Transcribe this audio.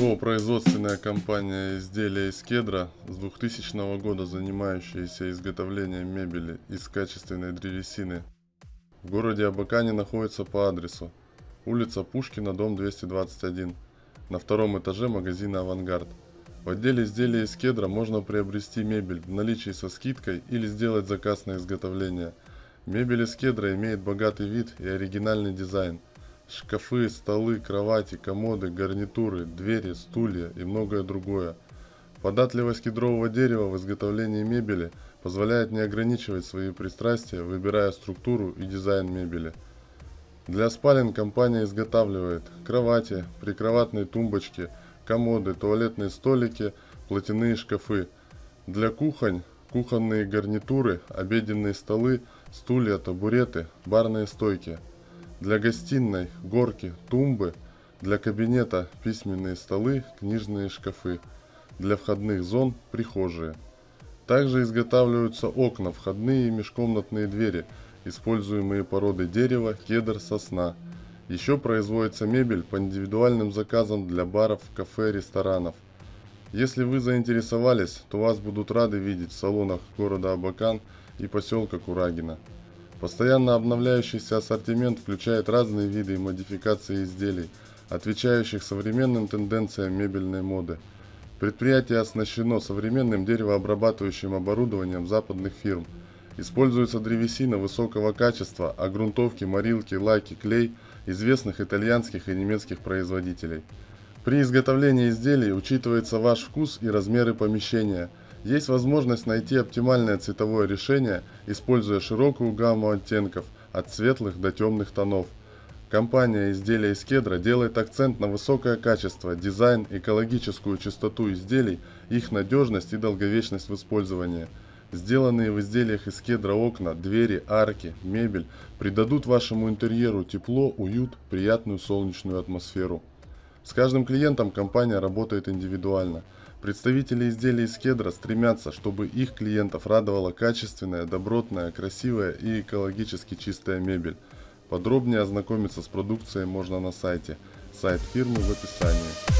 ООО «Производственная компания изделия из кедра» с 2000 года занимающаяся изготовлением мебели из качественной древесины. В городе Абакане находится по адресу улица Пушкина, дом 221, на втором этаже магазина «Авангард». В отделе изделия из кедра можно приобрести мебель в наличии со скидкой или сделать заказ на изготовление. Мебель из кедра имеет богатый вид и оригинальный дизайн – Шкафы, столы, кровати, комоды, гарнитуры, двери, стулья и многое другое. Податливость кедрового дерева в изготовлении мебели позволяет не ограничивать свои пристрастия, выбирая структуру и дизайн мебели. Для спален компания изготавливает кровати, прикроватные тумбочки, комоды, туалетные столики, платяные шкафы. Для кухонь – кухонные гарнитуры, обеденные столы, стулья, табуреты, барные стойки – для гостиной горки, тумбы, для кабинета письменные столы, книжные шкафы, для входных зон прихожие. Также изготавливаются окна, входные и межкомнатные двери, используемые породы дерева, кедр, сосна. Еще производится мебель по индивидуальным заказам для баров, кафе, ресторанов. Если вы заинтересовались, то вас будут рады видеть в салонах города Абакан и поселка Курагина. Постоянно обновляющийся ассортимент включает разные виды и модификации изделий, отвечающих современным тенденциям мебельной моды. Предприятие оснащено современным деревообрабатывающим оборудованием западных фирм. Используется древесина высокого качества, а грунтовки, морилки, лаки, клей известных итальянских и немецких производителей. При изготовлении изделий учитывается ваш вкус и размеры помещения – есть возможность найти оптимальное цветовое решение, используя широкую гамму оттенков от светлых до темных тонов. Компания изделия из кедра делает акцент на высокое качество, дизайн, экологическую чистоту изделий, их надежность и долговечность в использовании. Сделанные в изделиях из кедра окна, двери, арки, мебель придадут вашему интерьеру тепло, уют, приятную солнечную атмосферу. С каждым клиентом компания работает индивидуально – Представители изделий из кедра стремятся, чтобы их клиентов радовала качественная, добротная, красивая и экологически чистая мебель. Подробнее ознакомиться с продукцией можно на сайте. Сайт фирмы в описании.